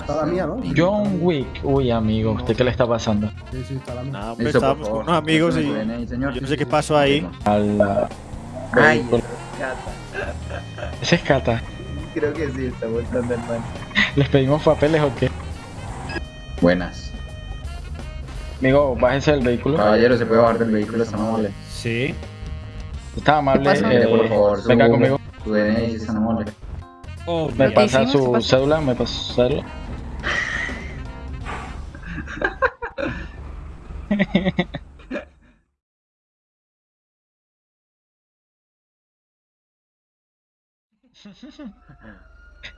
Está la mía, ¿no? John Wick. Uy, amigo, ¿usted qué le está pasando? Sí, sí, está la mía. Estábamos con unos amigos y yo no sé qué pasó ahí. Ay, Ese es Cata. creo que sí, está voltando el man. ¿Les pedimos papeles o qué? Buenas. Amigo, bájese del vehículo. Caballero, ¿se puede bajar del vehículo? Está amable. Sí. Está amable. eh, por favor, venga conmigo. Su DNI, si está amable. Me ¿Qué pasa su cédula, me pasa su cédula.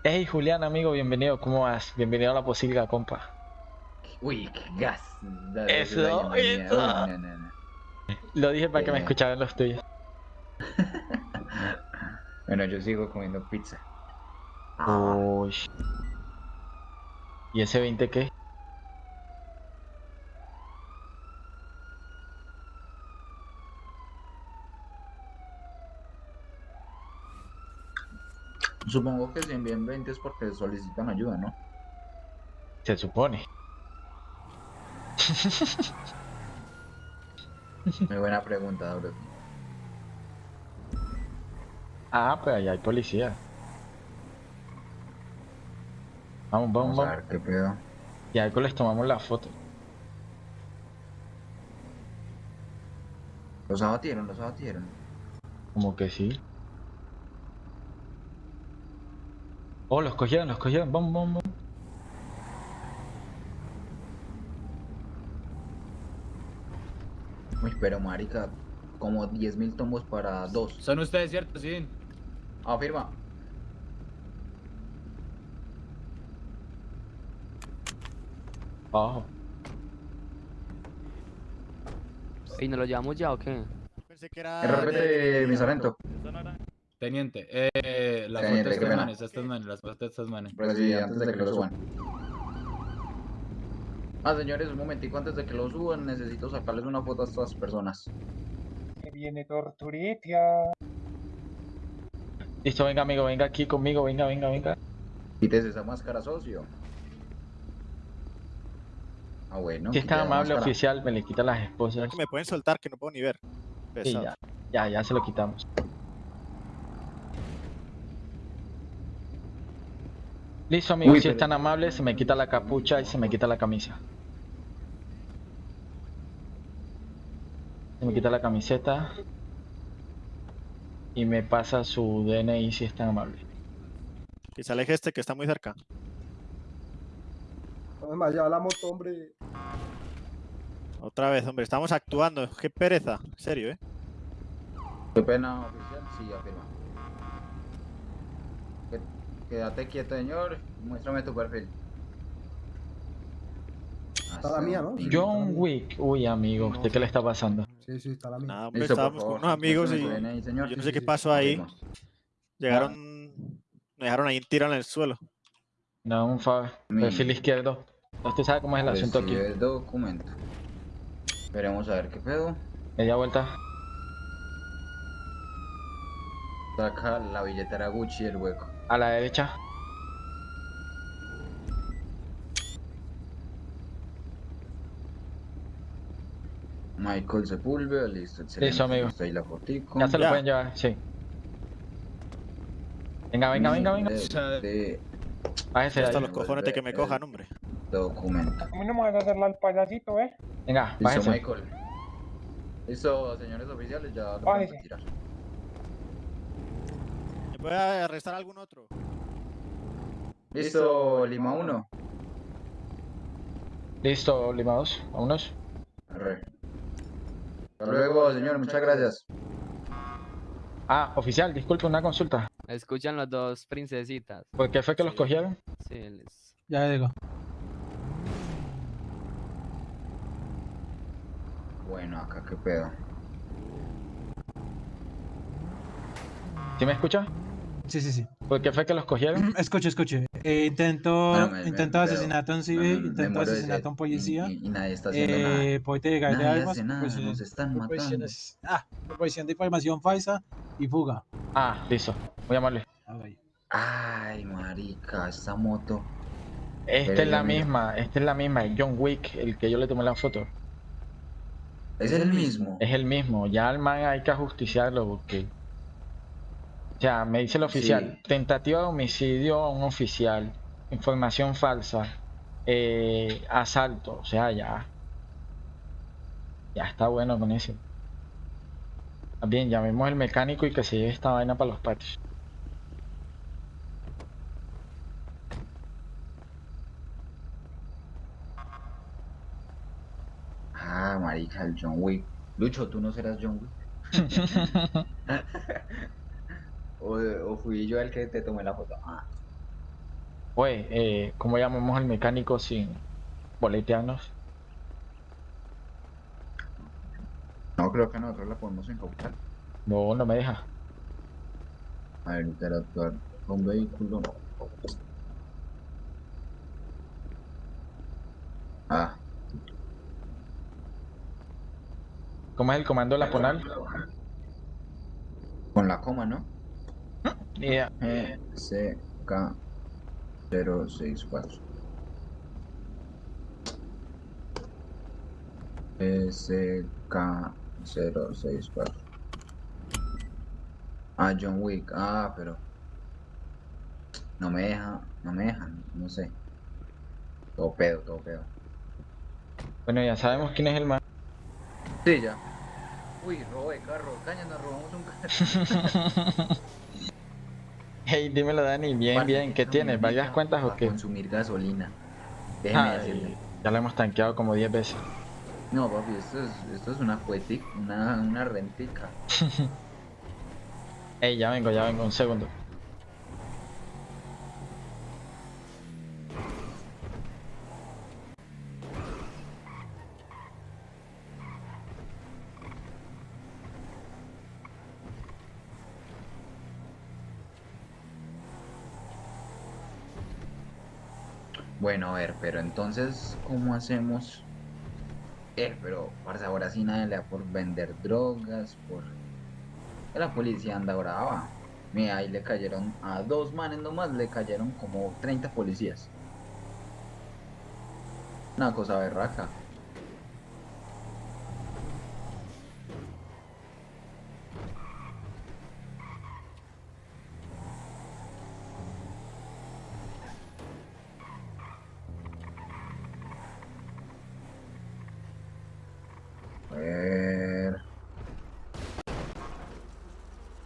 Hey Julián, amigo, bienvenido. ¿Cómo vas? Bienvenido a la posilga, compa. Uy, qué gas. Dale, Eso, no, no, no. Lo dije para que me Eh. escucharan los tuyos. Bueno, yo sigo comiendo pizza. Uy. ¿Y ese 20 qué? Supongo que si envían 20 es porque solicitan ayuda, ¿no? Se supone. Muy buena pregunta, bro. Ah, pues allá hay policía. Vamos, vamos, Vamos a ver qué pedo. Y algo les tomamos la foto. Los abatieron, los abatieron. Como que sí. Oh, los cogieron, los cogieron. Vamos, vamos, vamos. Uy, pero marica, como 10.000 tomos para dos. ¿Son ustedes, cierto? Sí. Afirma. Abajo. ¿Y nos lo llevamos ya o qué? Pensé que era. RPT, mi sargento. Teniente, eh, la Teniente, estas manes, estas manes, las estas manes. Pero sí, antes de que lo suban. Ah, señores, un momentico antes de que lo suban, necesito sacarles una foto a estas personas. Que viene Torturitia. Listo, venga, amigo, venga aquí conmigo, venga, venga, venga. Quítese esa máscara, socio. Ah, bueno. Si es tan amable máscara. oficial, me le quita las esposas. Que me pueden soltar, que no puedo ni ver. Ya, ya, ya se lo quitamos. Listo, amigo, Uy, si es tan amable, se me quita la capucha y se me quita la camisa. Se me quita la camiseta. Y me pasa su DNI si es tan amable. Que se aleje este que está muy cerca. No me la moto, hombre. Otra vez, hombre, estamos actuando. Qué pereza. En serio, eh. ¿Qué pena oficial? Sí, afirma. Qué- Quédate quieto, señor. Muéstrame tu perfil. Está la mía, ¿no? Sí. John Wick. Uy, amigo, ¿usted qué le está pasando? Sí, sí, está la mía. Nada, hombre, con unos amigos y señor. yo no sé sí, qué sí, pasó ahí. llegaron. Me dejaron ahí tirado en el suelo. No, un favor. Mi- Perfil izquierdo. Usted sabe cómo es el asunto aquí. El documento. Veremos a ver qué pedo. Media vuelta. Saca la billetera Gucci del hueco. A la derecha. Michael Sepúlveda, listo, excelente. Listo, amigo. Está ahí la fotico. Ya se lo Ya. pueden llevar, sí. Venga, venga, venga, venga. De, de Bájese de Hasta ahí. los cojones de que me cojan, hombre. documento. A mí no me vas a hacerla al payasito, ¿eh? Venga, Listo, bájese. Michael. Listo, señores oficiales, ya lo Bájese. podemos retirar. ¿Me puede arrestar algún otro? Listo, Lima 1. Listo, limados. Vámonos. Arre. Hasta luego, señor, muchas gracias. Ah, oficial, disculpe, una consulta. Escuchan las dos princesitas. ¿Por qué fue que los cogieron? Sí, les... Ya digo. Bueno, acá qué pedo. ¿Sí me escucha? Sí, sí, sí. ¿Por qué fue que los cogieron? Escuche, escuche. Eh, intento, Bueno, me- intento asesinato a un civil, me intento asesinato a un policía. Y, y- y nadie está haciendo nada. Eh, puede llegar de Nadie armas, hace nada, proposición- nos están matando. ah, proposición de información falsa y fuga. Ah, listo. Amable. Ah, vaya. Ay, marica, esta moto. Esta Pero es la misma, esta es la misma, es John Wick, el que yo le tomé la foto. Es el mismo. Es el mismo, ya al man hay que ajusticiarlo porque... O sea, me dice el oficial, Sí. tentativa de homicidio a un oficial, información falsa, eh, asalto, o sea, ya... Ya está bueno con eso. Bien, llamemos al mecánico y que se lleve esta vaina para los patios. Ah, marica, el John Wick. Lucho, ¿tú no serás John Wick? o, o fui yo el que te tomé la foto. Ah, Pues, eh, ¿cómo llamamos al mecánico sin boletearnos? no, creo que nosotros la podemos incautar. No, no me deja. A ver, interactuar con vehículo. Ah, ¿Cómo es el comando de la PONAL? con la coma, ¿no? Ni idea. E, C, K, 064. E, S, K, 064. Ah, John Wick. Ah, pero. No me deja, no me dejan, no sé. Todo pedo, todo pedo. Bueno, ya sabemos quién es el man. Sí, ya. Uy, robo de carro. Caña, nos robamos un carro. Hey, dímelo Dani, bien, bien, ¿qué tienes? ¿Varias cuentas o qué? consumir gasolina. Déjeme decirle. Ya lo hemos tanqueado como 10 veces. No, papi, esto es, esto es una cuetica, una, una rentica. Hey, ya vengo, ya vengo, un segundo. Bueno, a ver, pero entonces, ¿cómo hacemos? Eh, pero, parce, ahora sí nadie le da por vender drogas, por... La policía anda brava. Mira, ahí le cayeron a dos manes nomás, le cayeron como 30 policías. Una cosa berraca. A ver.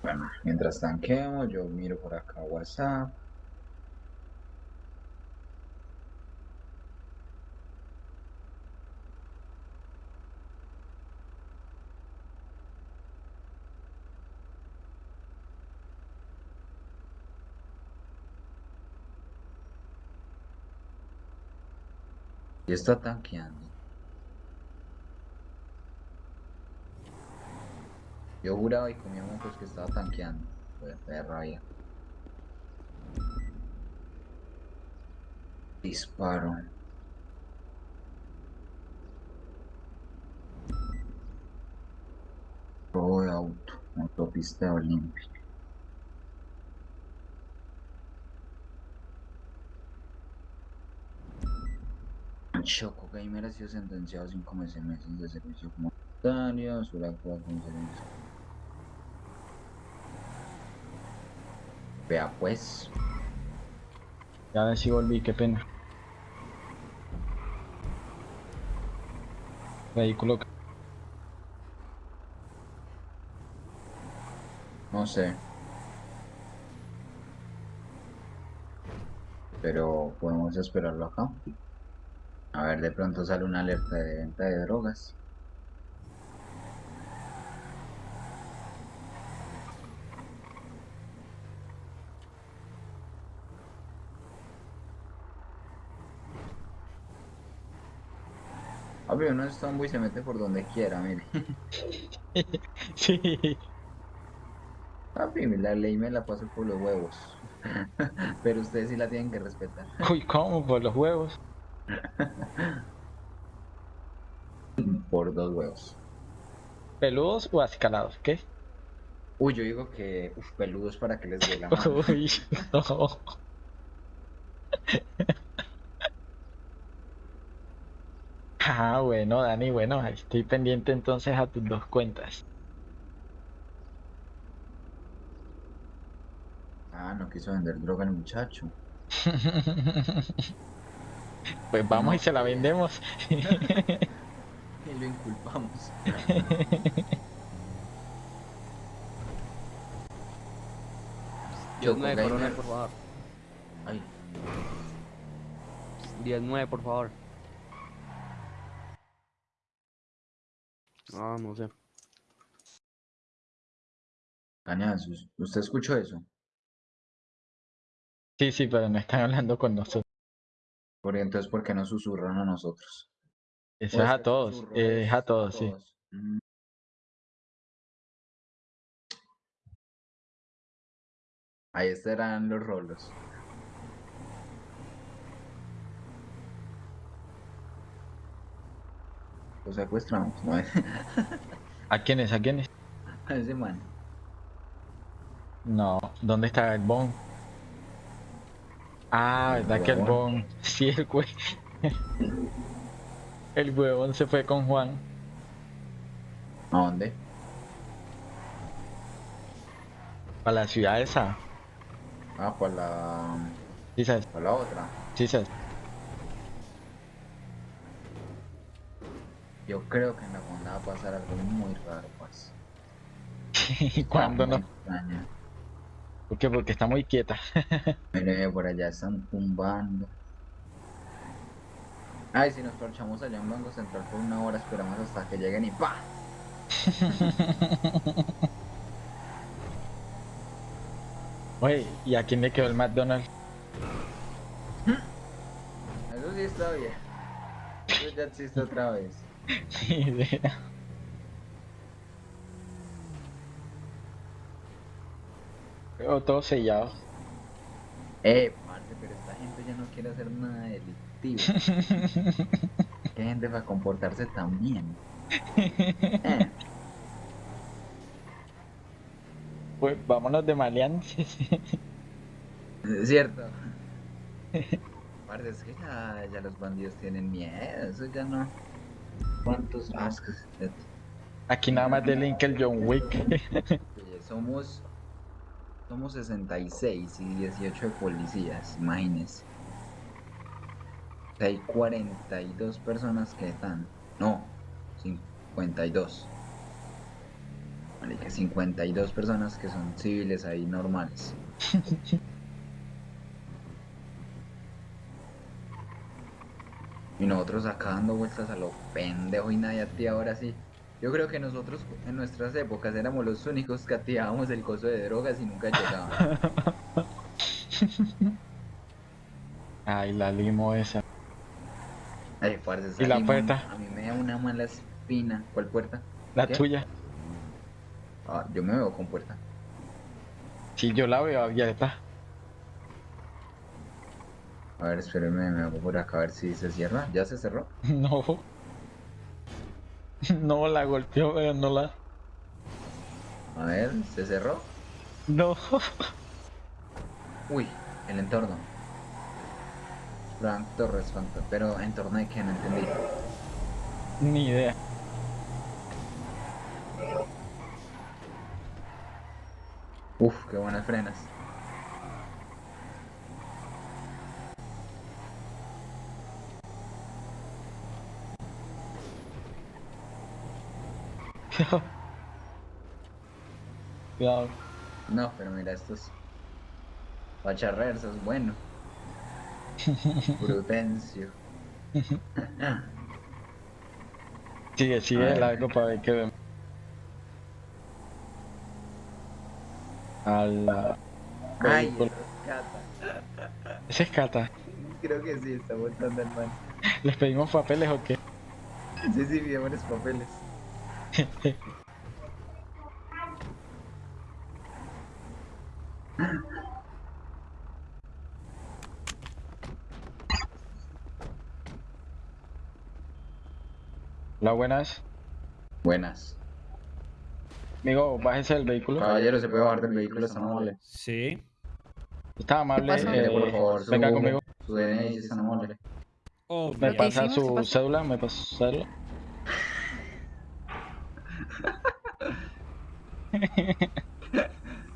Bueno, mientras tanqueamos, yo miro por acá WhatsApp. Y está tanqueando. Yo juraba y comía mocos que estaba tanqueando. De rabia. Disparo. Robo de auto. Autopista olímpica. Choco Gamer ha sido sentenciado a 5 meses de servicio comunitario, Suracuá con servicio. Vea pues, Ya ven si volví, qué pena. Vehículo. no sé. Pero podemos esperarlo acá. A ver, de pronto sale una alerta de venta de drogas. Papi, uno es tombo y se mete por donde quiera, mire. Sí. Papi, la ley me la paso por los huevos. Pero ustedes sí la tienen que respetar. Uy, ¿cómo? Por los huevos. Por dos huevos. ¿Peludos o acicalados? ¿Qué? Uy, yo digo que uf, peludos para que les dé la mano. Uy, no. Ajá, bueno, Dani, bueno, estoy pendiente entonces a tus dos cuentas. Ah, no quiso vender droga el muchacho. Pues vamos y se la vendemos. Y lo inculpamos. 19, Choco coronel, Gamer. por favor. Ay, 19, por favor. Ah, no sé. cañazos. ¿Usted escuchó eso? Sí, sí, pero no están hablando con nosotros. Porque entonces, ¿por qué no susurran a nosotros? Eso ¿O es a ese todos, susurro eh, es a a todos, sí. Mm. Ahí estarán los rolos. Los secuestramos, ¿no? ¿A quiénes? ¿A quiénes? A ese man. No, ¿dónde está el Bon? Ah, El ¿verdad que el. Bon? Sí, el hue... El huevón se fue con Juan. ¿A dónde? Para la ciudad esa. Ah, para la, Sí, sabes, para la otra. sí, sabes. Yo creo que en la fonda va a pasar algo muy raro, pues. ¿Y cuándo no? ¿Por qué? Porque está muy quieta. Mire, por allá están tumbando. Ay, si nos parchamos allá en Banco Central por una hora, esperamos hasta que lleguen y ¡pa! Oye, ¿y a quién le quedó el McDonald's? Eso sí está bien. Eso ya existe otra vez. Ni idea. Pero todo sellado. Eh, parce, pero esta gente ya no quiere hacer nada delictivo. Qué gente para comportarse tan bien. Eh, Pues vámonos de maleantes. es cierto. Parce, es que ya, ya los bandidos tienen miedo. Eso ya no. ¿Cuántos más que se- Aquí nada más de link el John Wick. Somos somos 66 y 18 de policías, sea, Hay 42 personas que están. No, 52. Marica, 52 personas que son civiles ahí normales. Y nosotros acá dando vueltas a lo pendejo y nadie activa ahora sí. Yo creo que nosotros en nuestras épocas éramos los únicos que activábamos el coso de drogas y nunca llegaban. Ay, la limo esa. Ay, parce, esa ¿Y la puerta? A mí me da una mala espina. ¿Cuál puerta? La ¿Qué? tuya. Ah, yo me veo con puerta. Si yo la veo abierta. A ver, espérenme, me hago por acá a ver si se cierra. ¿Ya se cerró? No. No la golpeó, pero no la. A ver, ¿se cerró? No. Uy, el entorno. Frank Torres, Torres. Pero entorno de qué, no entendí. Ni idea. Uf, qué buenas frenas. Cuidado. No, pero mira, estos. Pacharrer, eso es bueno. Prudencio. Sigue, sigue ver. largo para ver qué vemos. A la... Ay, eso es Cata. Ese es Cata. Creo que sí, está montando el man. ¿Les pedimos papeles o qué? Sí, sí, pidémosles papeles. La buenas. Buenas. Amigo, bájese del vehículo. Caballero, ¿se puede bajar del vehículo esta amable? Sí. Está amable. eh, por favor, su, venga conmigo. su DNI, si es tan amable. Oh, ¿Me pasa hicimos, ¿qué su cédula? ¿Me pasa su cédula?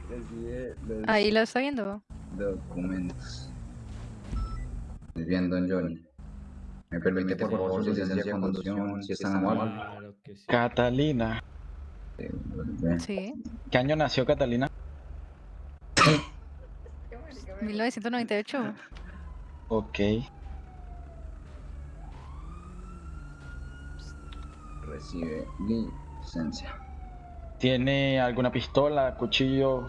Los Ahí lo está viendo. documentos. Muy bien, don Johnny. ¿Me permite, por favor, su licencia de conducción, si es tan amable? Catalina. Sí. ¿Qué año nació Catalina? 1998. Ok. Recibe licencia. ¿Tiene alguna pistola, cuchillo?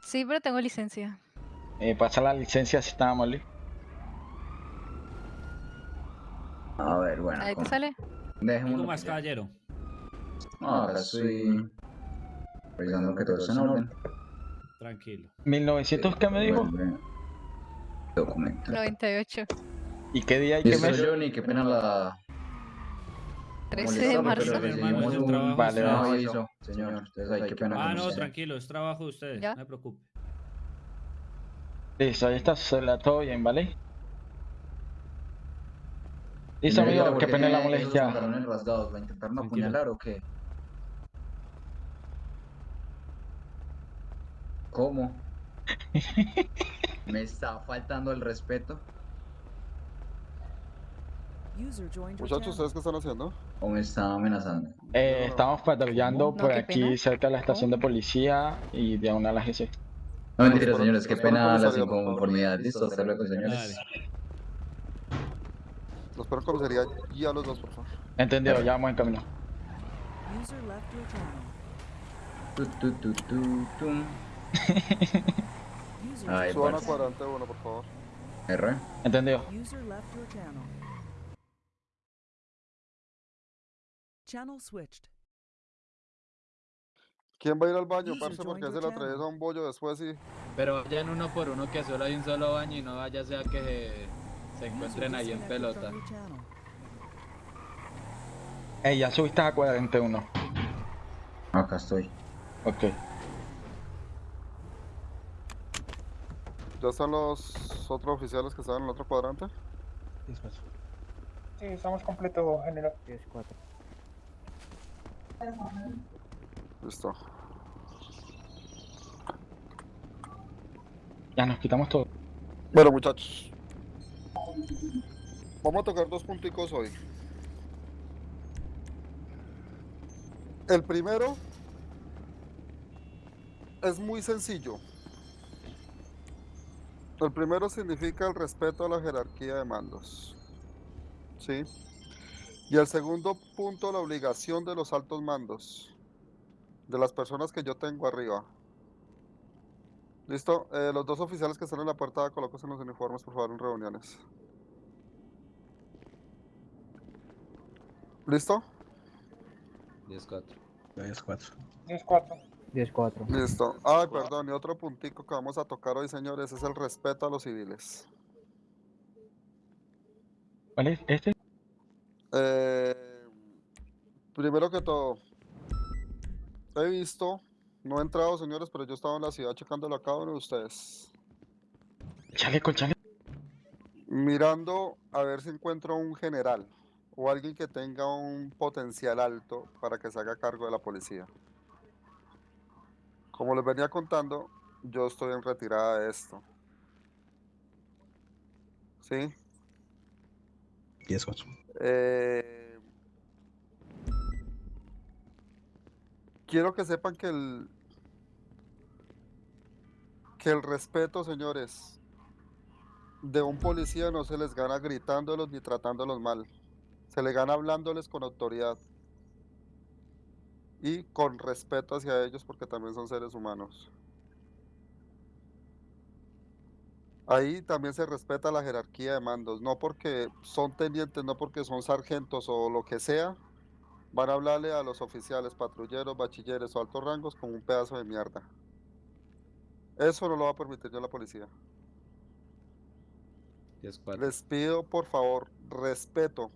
Sí, pero tengo licencia. Eh, pasa la licencia si está amable. A ver, bueno. Ahí te con- sale. ¿Algo más, que caballero? Acá estoy revisando que todo está en orden. Tranquilo. ¿1900 qué me dijo? Documento. 98. ¿Y qué día y qué Listo, mes? Johnny, qué pena la 13 de marzo. Vale, señor. Pena Ah, no, tranquilo, es trabajo de ustedes. ¿Ya? No se preocupe. Listo, ahí está su cédula, todo bien, ¿vale? Listo, amigo, ¿por qué qué pena la molestia. apuñalar o qué? ¿Cómo? ¿Me está faltando el respeto? Muchachos, ¿ustedes qué están haciendo? ¿O me está amenazando? Eh, estamos patrullando No, por aquí pena. cerca de la estación de policía y de una a la GC. No mentira, señores, qué pena las inconformidades. Listo, hasta luego, señores. Los en comisaría y a los dos, por favor. Entendido, ya vamos en camino. Tu, tu, tu, tu, tum. Ay, Suban a parce. cuadrante uno, por favor. R. Entendido. Channel switched. ¿Quién va a ir al baño, parce? Porque se le atraviesa un bollo después y... Pero vayan uno por uno que solo hay un solo baño y no vaya sea que se, se encuentren ahí en pelota. Ey, ya subiste a 41. Acá estoy. Ok. ¿Ya están los otros oficiales que estaban en el otro cuadrante? Despacio. Sí, estamos completos, general. Listo. Ya nos quitamos todo. Bueno, muchachos. Vamos a tocar dos punticos hoy. El primero es muy sencillo. El primero significa el respeto a la jerarquía de mandos. ¿Sí? Y el segundo punto, la obligación de los altos mandos. De las personas que yo tengo arriba. Listo. Eh, los dos oficiales que están en la puerta, colóquense en los uniformes, por favor, en reuniones. ¿Listo? 10-4. Ya es 4. 10-4. 10-4. Listo. Ay, perdón, y otro puntico que vamos a tocar hoy, señores, es el respeto a los civiles. ¿Cuál es? ¿Este? Eh, primero que todo, he visto, no he entrado, señores, pero yo he estado en la ciudad checándolo a cada uno de ustedes. Chaleco, chaleco. mirando a ver si encuentro un general o alguien que tenga un potencial alto para que se haga cargo de la policía. Como les venía contando, yo estoy en retirada de esto. ¿Sí? 10 4. Eh, quiero que sepan que el que el respeto, señores, de un policía no se les gana gritándolos ni tratándolos mal. Se le gana hablándoles con autoridad y con respeto hacia ellos porque también son seres humanos. Ahí también se respeta la jerarquía de mandos, no porque son tenientes, no porque son sargentos o lo que sea, van a hablarle a los oficiales, patrulleros, bachilleres o altos rangos como un pedazo de mierda. Eso no lo va a permitir yo la policía. 10-4. Les pido por favor respeto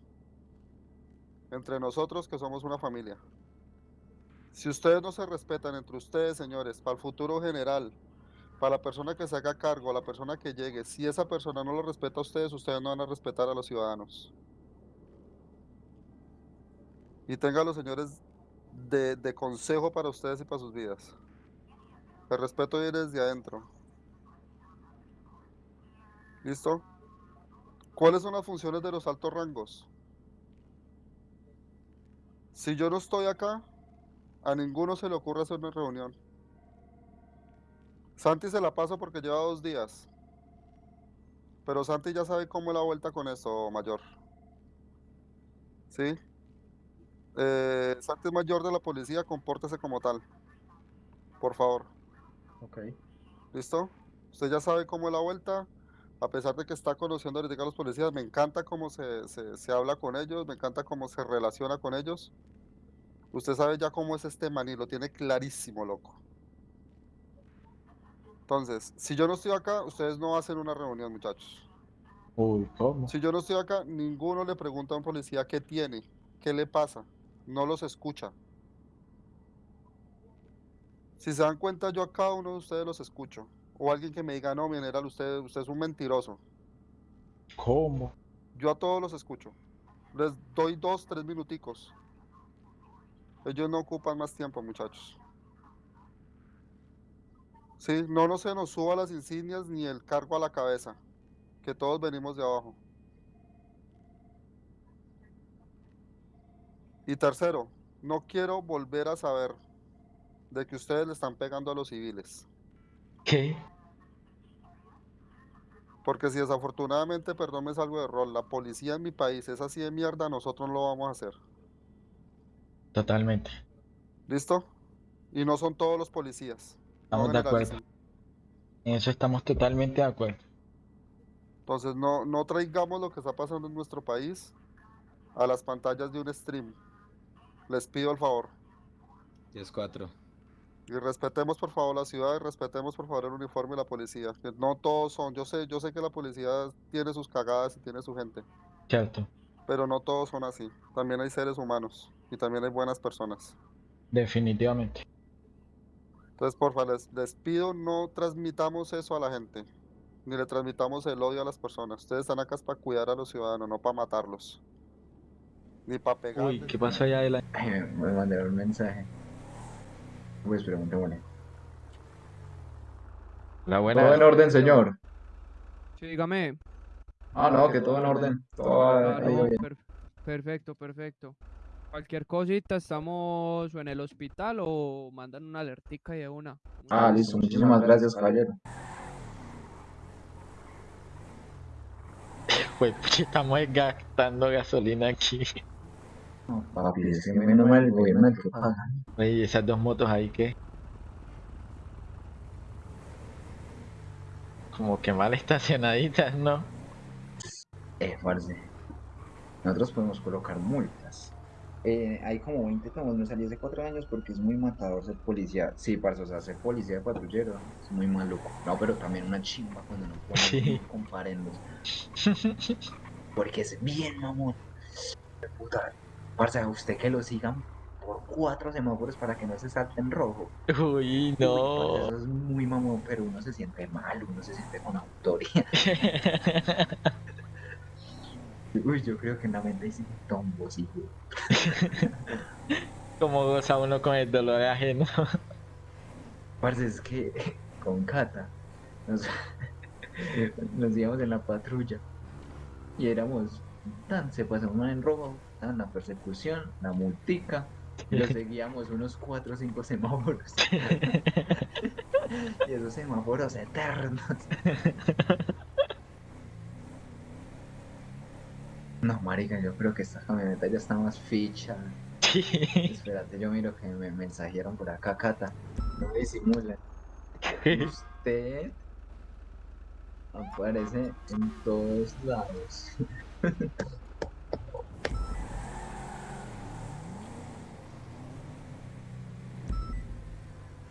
entre nosotros que somos una familia. Si ustedes no se respetan entre ustedes, señores, para el futuro general, para la persona que se haga cargo, la persona que llegue, si esa persona no lo respeta a ustedes, ustedes no van a respetar a los ciudadanos. Y tengan los señores de, de consejo para ustedes y para sus vidas. El respeto viene desde adentro. ¿Listo? ¿Cuáles son las funciones de los altos rangos? Si yo no estoy acá, a ninguno se le ocurre hacer una reunión. Santi se la pasa porque lleva dos días. Pero Santi ya sabe cómo es la vuelta con esto, mayor. ¿Sí? Eh, Santi es mayor de la policía, compórtese como tal. Por favor. Ok. ¿Listo? Usted ya sabe cómo es la vuelta. A pesar de que está conociendo ahorita a los policías, me encanta cómo se, se, se habla con ellos, me encanta cómo se relaciona con ellos. Usted sabe ya cómo es este maní, lo tiene clarísimo, loco. Entonces, si yo no estoy acá, ustedes no hacen una reunión, muchachos. Uy, ¿cómo? Si yo no estoy acá, ninguno le pregunta a un policía qué tiene, qué le pasa. No los escucha. Si se dan cuenta, yo a cada uno de ustedes los escucho. O alguien que me diga, no, mi general, usted, usted es un mentiroso. ¿Cómo? Yo a todos los escucho. Les doy dos, tres minuticos. Ellos no ocupan más tiempo, muchachos. Sí, no, no se nos suba las insignias ni el cargo a la cabeza. Que todos venimos de abajo. Y tercero, no quiero volver a saber de que ustedes le están pegando a los civiles. ¿Qué? Porque si desafortunadamente, perdón, me salgo de rol, la policía en mi país es así de mierda, nosotros no lo vamos a hacer. Totalmente. ¿Listo? Y no son todos los policías. Estamos de acuerdo. En eso estamos totalmente de acuerdo. Entonces no, no traigamos lo que está pasando en nuestro país a las pantallas de un stream. Les pido el favor. 10-4. Y respetemos por favor la ciudad y respetemos por favor el uniforme y la policía. Que no todos son, yo sé, yo sé que la policía tiene sus cagadas y tiene su gente, Cierto. pero no todos son así. También hay seres humanos y también hay buenas personas. Definitivamente. Entonces, por favor, les, les pido no transmitamos eso a la gente, ni le transmitamos el odio a las personas. Ustedes están acá para cuidar a los ciudadanos, no para matarlos. Ni para pegarles. Uy, ¿qué pasó allá de la... Me, mandaron un mensaje. Pues preguntémosle. La buena... Todo en orden, señor. Sí, dígame. Ah, no, que todo en orden. Todo Ah, ha ido no, bien. per- perfecto, perfecto. Cualquier cosita, estamos o en el hospital o mandan una alertica y de una. Ah, listo. Muchísimas gracias, caballero. Pues estamos gastando gasolina aquí. No, papi, es que menos mal el gobierno el que paga. Oye, esas dos motos ahí que... Como que mal estacionaditas, ¿no? Eh, parce. Nosotros podemos colocar multas. Eh, hay como 20 tomos, me salí hace 4 años porque es muy matador ser policía. Sí, parce, o sea, ser policía de patrullero es muy maluco. No, pero también una chimba cuando no ponen Sí. comparendos. Porque es bien mamón. Puta, parce, a usted que lo sigan por cuatro semáforos para que no se salte en rojo. Uy, Uy, no. parce, eso es muy mamón, pero uno se siente mal, uno se siente con autoridad. Uy, yo creo que en la mente hay tombos, hijo. Como goza uno con el dolor ajeno. Parce, es que con Cata nos, nos íbamos en la patrulla y éramos tan, se pasó uno en rojo, tan la persecución, la multica, y lo seguíamos unos 4 o 5 semáforos. y esos semáforos eternos. No, marica, yo creo que esta camioneta ya está más ficha. Espérate, yo miro que me mensajearon por acá, Cata. No disimulen. Usted aparece en todos lados.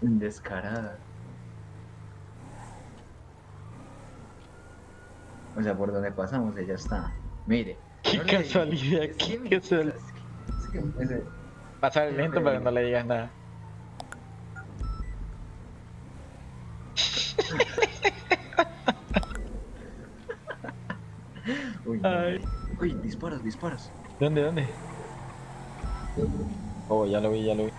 Descarada. O sea, por donde pasamos ella está. Mire. Qué no casualidad, le... qué casualidad. Es que, es que, Pasar el lento, pero no le digas nada. Uy, Ay. Uy, disparas, disparas. ¿Dónde, dónde? Oh, ya lo vi, ya lo vi.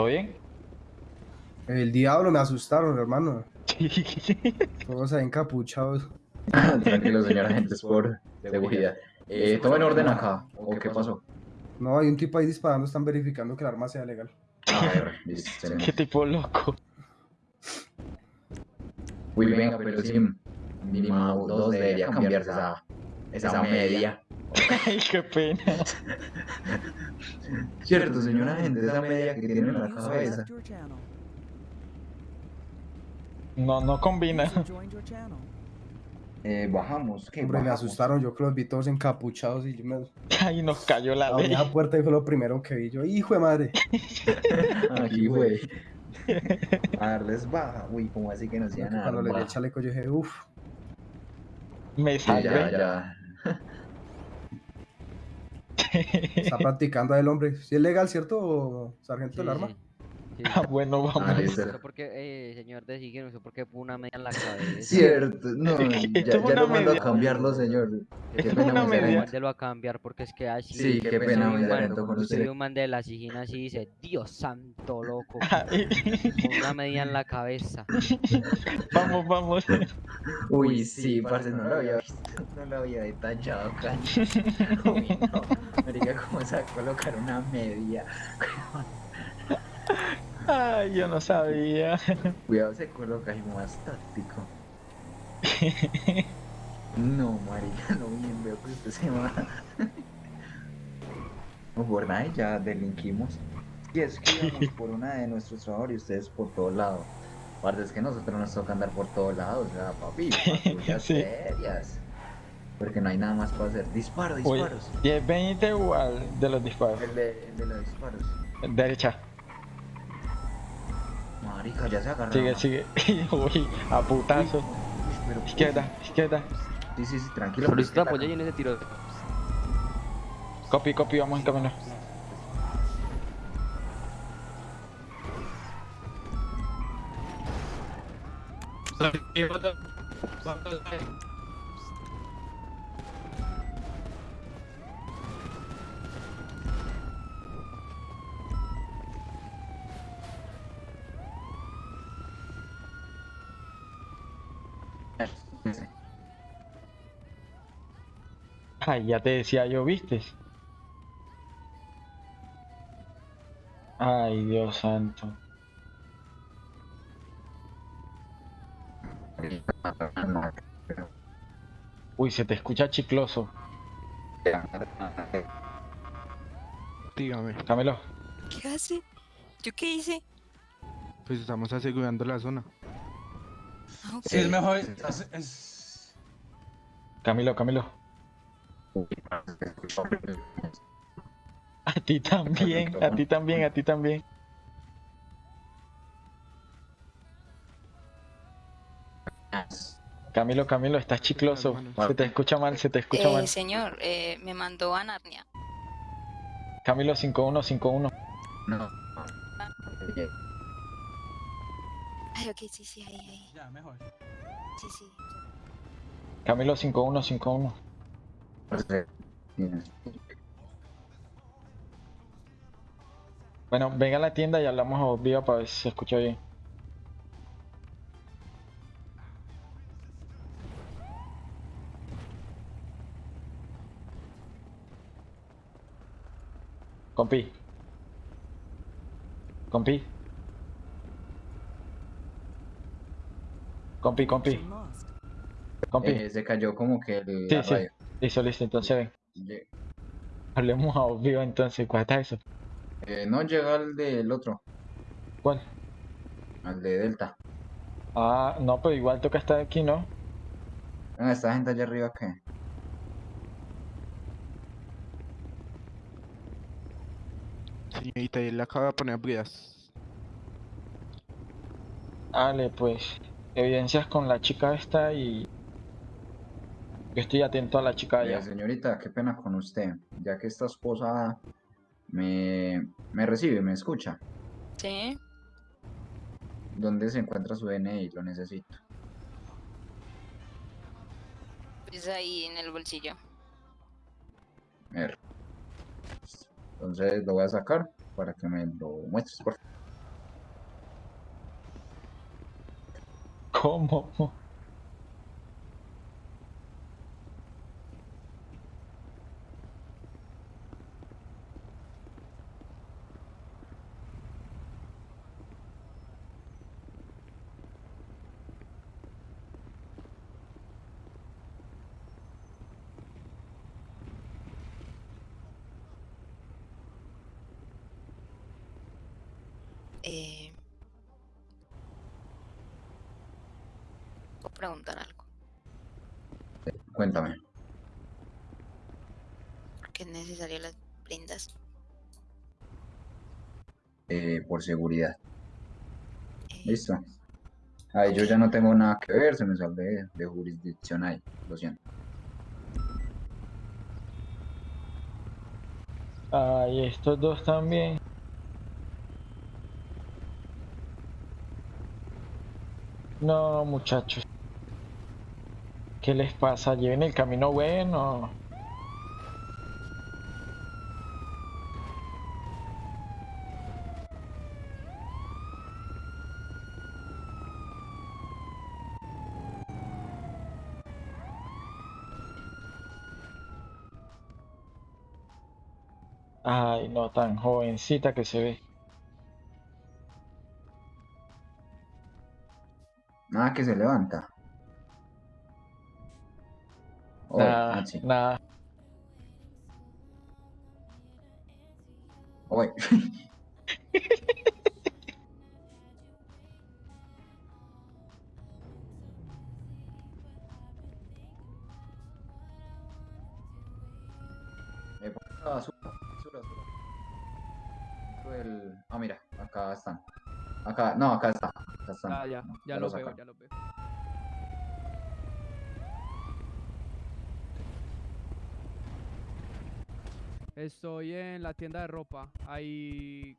¿Todo bien? El diablo, me asustaron, hermano. Todos ahí encapuchados. Tranquilo, señor agente, es por seguridad. Eh, ¿Todo en orden acá? ¿O qué pasó? No, hay un tipo ahí disparando, están verificando que el arma sea legal. A ver. Qué tipo loco. Uy, venga, pero sí, mínimo dos debería cambiarse esa, esa media. Ay, qué pena. Cierto, señor agente, esa media que tiene en la cabeza. No, no combina. Eh, bajamos, ¿qué? Hombre, me asustaron, yo que los vi todos encapuchados y yo me... Ay, nos cayó la Abrí ley. la puerta y fue lo primero que vi yo. ¡Hijo de madre! Aquí, güey. A darles baja. Uy, como así que no hacían nada. Cuando le di el chaleco yo dije, uff. Me salvé. ya, ya. Está practicando el hombre. Si es legal, ¿cierto, sargento del arma? Ah, bueno, vamos. Ah, listo. ¿Usted por qué, eh, señor de Sigue, usted por qué puso una media en la cabeza? Cierto, no, ya, ya lo mando a cambiarlo, señor. Qué pena, una media. Mándelo a cambiar porque es que así. Sí, qué yo pena, muy sereno con Soy usted. un man de la sigina así dice, Dios santo loco. Una media en la cabeza. vamos, vamos. Uy, sí, parce, no lo había visto, no lo había detallado, cacho. Uy, no, marica, ¿cómo se va a colocar una media? Ay, yo no sabía. Cuidado, se coloca ahí más táctico. No, marica, no bien veo que usted se va. No, por nada, ya delinquimos. Y es que íbamos por una de nuestros trabajos y ustedes por todo lado. Aparte es que nosotros nos toca andar por todos lados, o sea, papi, patrullas Sí. serias. Porque no hay nada más para hacer. Disparo, disparos. y es 20 igual de los disparos. El de, el de los disparos. Derecha. Marica, ya se agarró. Sigue, sigue. Uy, a putazo. Pero, Izquierda, izquierda. Sí, sí, sí, tranquilo. Solicito porque apoyo y en ese tiro. Copy, copy, vamos en camino. Ay, ya te decía yo, ¿viste? Ay, Dios santo. Uy, se te escucha chicloso. Dígame, Camilo, ¿Qué hace? ¿Yo qué hice? pues estamos asegurando la zona. Sí, es mejor. es- es- Camilo, Camilo. A ti también, a ti también, a ti también. Camilo, Camilo, estás chicloso. Se te escucha mal, se te escucha mal. señor, eh, me mandó a Narnia. Camilo 5151. No. Ay, ok, sí, sí, ahí, ahí. Ya, mejor. Sí, sí. Camilo 5151. Bueno, venga a la tienda y hablamos a viva para ver si se escucha bien. Compi. Compi. Compi, compi. Compi. Eh, se cayó como que el, Sí, sí. Listo, listo, entonces ven. Hablemos a vivo entonces. ¿Cuál está eso? eh, no llega al del otro, ¿Cuál? al de Delta. Ah, no, pero igual toca estar aquí, ¿no? Venga, esta gente allá arriba que. Señorita, él le acaba de poner bridas. Dale, pues. Evidencias con la chica esta y. Yo estoy atento a la chica allá. señorita, qué pena con usted, ya que esta esposa me, me recibe, me escucha. Sí. ¿Dónde se encuentra su DNI? Lo necesito. Pues ahí en el bolsillo. A ver. Entonces lo voy a sacar para que me lo muestres, por favor. ¿Cómo? Eh... Puedo preguntar algo. Cuéntame. ¿Por qué es necesario las prendas? eh, por seguridad. Listo. Ahí yo ya no tengo nada que ver, se me sale de, de jurisdicción ahí, lo siento. Ay, estos dos también. No, muchachos. ¿Qué les pasa? ¿Lleven el camino bueno? Ay, no, tan jovencita que se ve. Nada que se levanta. Oye, Nada, Maxi, nada. oye. Eh, por acá, basura, basura, basura. Dentro del- Ah, mira, acá están. Acá, no, acá está. Acá están. Ah, ya, No, ya lo veo, ya lo veo. Estoy en la tienda de ropa. Hay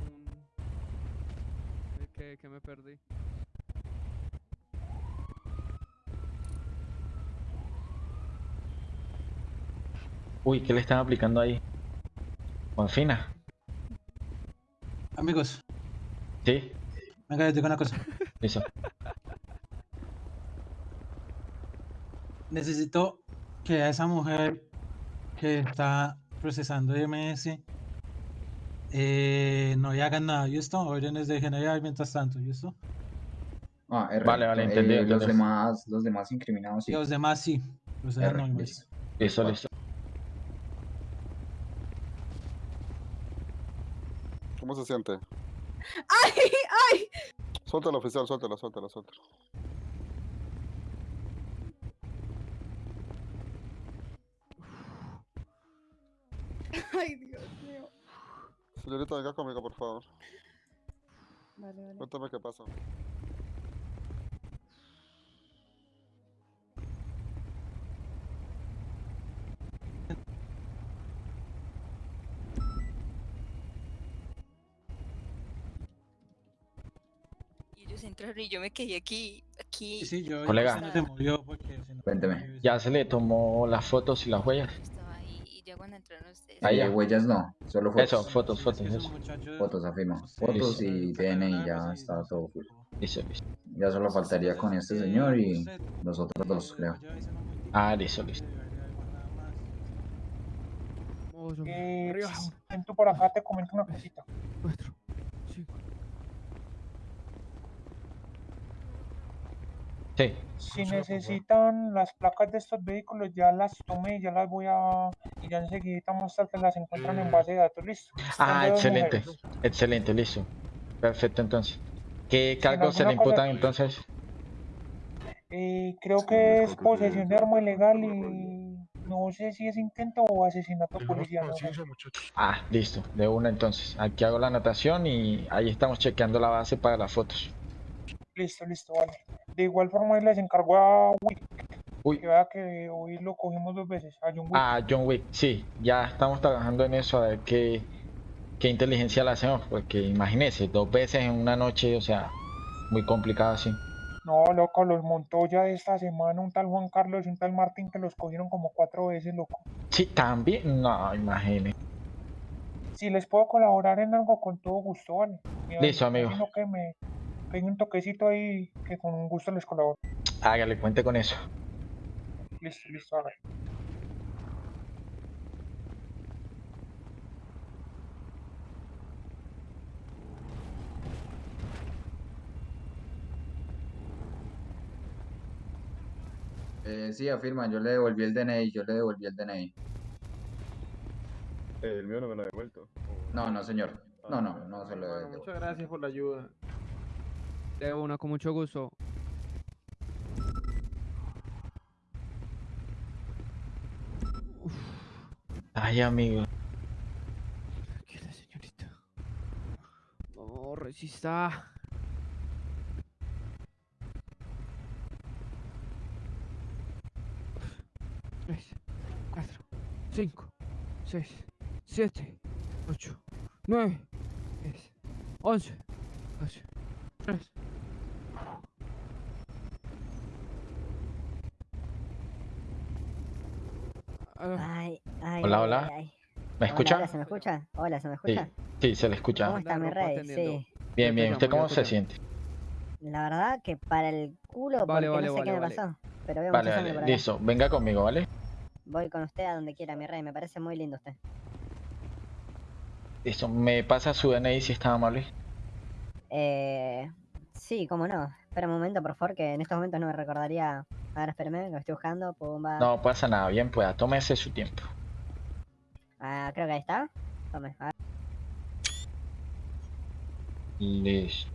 un... eh, ¿Qué, qué me perdí? Uy, ¿qué le están aplicando ahí? Juanfina. Amigos, Sí, venga, les digo una cosa. listo. Necesito que a esa mujer que está procesando MS eh, no le hagan nada, ¿listo? Órdenes de general mientras tanto, ¿listo? Ah, R. Vale, vale, Eh, entendido, los demás, los demás incriminados sí. Los demás sí, los demás R, no. listo. Listo, listo. ¿Cómo se siente? ¡Ay! ¡Ay! Suéltalo, oficial, suéltalo, suéltalo, suéltalo. ¡Ay, Dios mío! Señorita, venga conmigo, por favor. Vale, vale. Cuéntame qué pasa. Y ellos entraron y yo me quedé aquí, aquí. Sí, sí, yo Colega. no se movió porque si no- Cuénteme. Ya se le tomó las fotos y las huellas. Ya cuando entraron ustedes. Ahí huellas no, solo fotos. Eso, fotos, fotos, eso. muchachos, Fotos, afirmo. Fotos y DNI ya pues, está todo full. Listo, listo. Ya solo faltaría con este señor y los otros dos, creo. Ah, listo, listo. Eh, Arriba. ven tú por acá, te comento una cosita. Cuatro, cinco. Sí, Si necesitan las placas de estos vehículos, ya las tomé, ya las voy a... Y ya enseguida más tarde las encuentran en base de datos, listo. Ah, excelente. mujeres. Excelente, listo. Perfecto, entonces. ¿Qué cargos se le imputan entonces? Eh, creo que es posesión de arma ilegal y no sé si es intento o asesinato policial. no sé. Ah, listo, de una entonces. Aquí hago la anotación y ahí estamos chequeando la base para las fotos. Listo, listo, vale. De igual forma, les encargo a Wick. Uy. Que vea que hoy lo cogimos dos veces, a John Wick. Ah, John Wick, sí, ya estamos trabajando en eso, a ver qué, qué inteligencia le hacemos, porque imagínese, dos veces en una noche, o sea, muy complicado así. No, loco, los montó ya esta semana un tal Juan Carlos y un tal Martín que los cogieron como cuatro veces, loco. Sí, también, no, imagínese. Si les puedo colaborar en algo, con todo gusto, vale. Listo, amigo. que me peguen un toquecito ahí que con gusto les colaboro. Hágale, cuente con eso. Listo, listo, hágale. Eh, sí, afirma, yo le devolví el DNI, yo le devolví el DNI. El mío no me lo ha devuelto. No, no, señor. No, no, no se lo Bueno, devuelvo. muchas gracias por la ayuda. De una, con mucho gusto. Ay, amigo. Tranquila, señorita. No, resista. Tres, cuatro, cinco, seis, siete, ocho, nueve, diez, once, doce, tres. Ay, ay, Hola, hola. ay, ay. ¿Me escucha? hola, ¿se me escucha? Hola, ¿se me Sí, escucha? sí, se le ¿Cómo escucha. está mi rey? Sí. Bien, bien. ¿Usted cómo se siente? La verdad que para el culo, Vale, porque vale, no sé vale, qué me vale. pasó. Pero veo Vale, por listo. Venga conmigo, ¿vale? Voy con usted a donde quiera, mi rey. Me parece muy lindo usted. Listo. ¿Me pasa su DNI si está amable? Eh, sí, cómo no. Espera un momento, por favor, que en estos momentos no me recordaría. A ver, espérame, lo estoy buscando. Pumba. No pasa nada, bien pueda. Tómese su tiempo. Ah, creo que ahí está. Tome, a ver. Listo.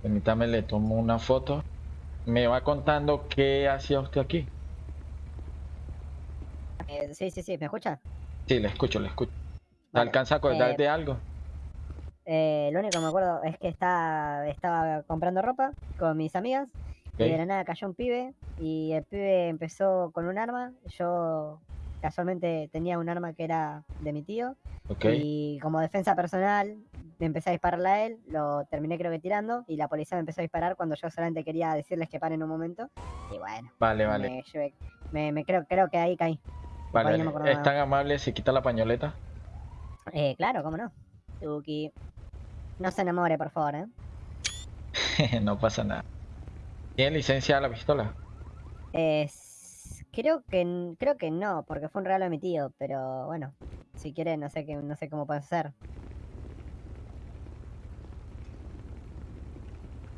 Permítame, le tomo una foto. Me va contando qué hacía usted aquí. Eh, sí, sí, sí, ¿me escucha? Sí, le escucho, le escucho. ¿Se Vale, alcanza a acordar eh, de algo? Eh, lo único que me acuerdo es que está, estaba comprando ropa con mis amigas y de la nada cayó un pibe y el pibe empezó con un arma. Yo casualmente tenía un arma que era de mi tío Ok. y como defensa personal le empecé a dispararle a él, lo terminé creo que tirando y la policía me empezó a disparar cuando yo solamente quería decirles que paren un momento y bueno, Vale, vale. me, llevé- me, me creo, creo que ahí caí. Vale, ahí no me ¿Es tan amable si quita la pañoleta? Eh, claro, cómo no. Tuki. No se enamore, por favor, ¿eh? no pasa nada. ¿Tiene licencia a la pistola? Eh, s- creo que creo que no, porque fue un regalo de mi tío, pero bueno, si quiere no sé qué, no sé cómo puede ser.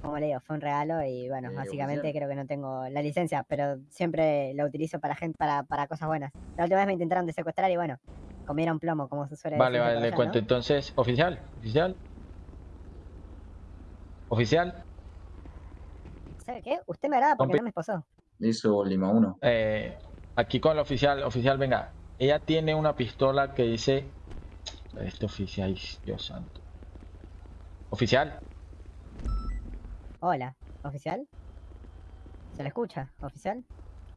Como le digo, fue un regalo y bueno, Eh, básicamente oficial. creo que no tengo la licencia, pero siempre la utilizo para gente para, para cosas buenas. La última vez me intentaron de secuestrar y bueno, comieron plomo, como se suele Vale, decir vale, por le allá, cuento. ¿no? Entonces, oficial, oficial. Oficial, ¿Sabe qué? Usted me agrada porque Compe- no me esposó. Listo, Lima 1. eh, aquí con el oficial, oficial, venga. Ella tiene una pistola que dice. Este oficial, Dios santo. Oficial, Hola, ¿oficial? ¿Se le escucha, oficial?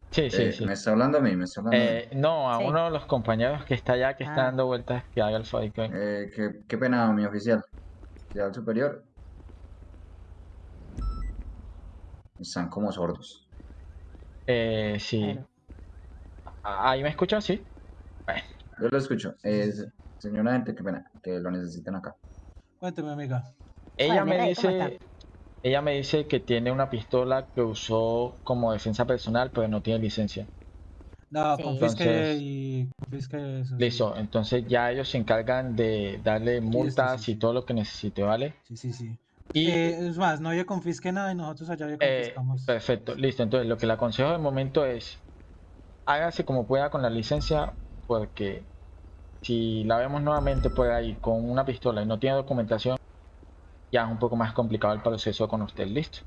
sí, sí, Eh, sí. ¿Me está hablando a mí? ¿Me está hablando a mí? Eh, no, a Sí. uno de los compañeros que está allá, que está Ah. dando vueltas, que haga el fight. Eh, qué, qué pena, mi oficial. Oficial superior. Están como sordos. Eh, sí. Bueno. Ah, ¿Ahí me escuchan? Sí. Bueno, Yo lo escucho. Eh, señora gente, qué pena, que lo necesitan acá. Cuénteme, amiga. Ella me rey, ¿cómo dice, ella me dice que tiene una pistola que usó como defensa personal, pero no tiene licencia. No, Sí. confisque Entonces- y confisque eso. sí. Listo, entonces ya ellos se encargan de darle multas sí, y sí. todo lo que necesite, ¿vale? Sí, sí, sí. Y Eh, es más, no le confisque nada y nosotros allá le eh, confiscamos. perfecto, listo. Entonces lo que le aconsejo de momento es hágase como pueda con la licencia, porque si la vemos nuevamente por ahí con una pistola y no tiene documentación, ya es un poco más complicado el proceso con usted, listo.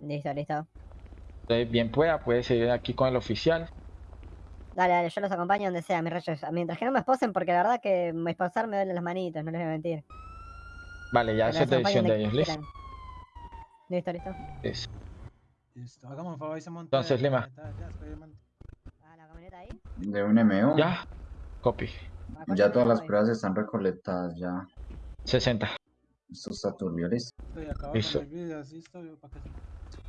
Listo, listo. Entonces, bien pueda, puede seguir aquí con el oficial. Dale, dale, yo los acompaño donde sea, mis reyes. Mientras que no me esposen, porque la verdad que me esposar me duelen las manitos, no les voy a mentir. Vale, ya es acompañe decisión de ellos, listo. Listo, listo. Listo. Listo, hagamos un favor y se monta. Entonces, Lima. Experimente. Ah, la camioneta ahí. De un MO. Ya. Copy. Ya todas las pruebas están recolectadas ya. 60. Esto está turbio, listo. Listo.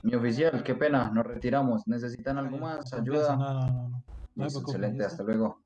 Mi oficial, qué pena, nos retiramos. ¿Necesitan algo más? ¿Ayuda? No, no, no, no. Excelente, hasta luego.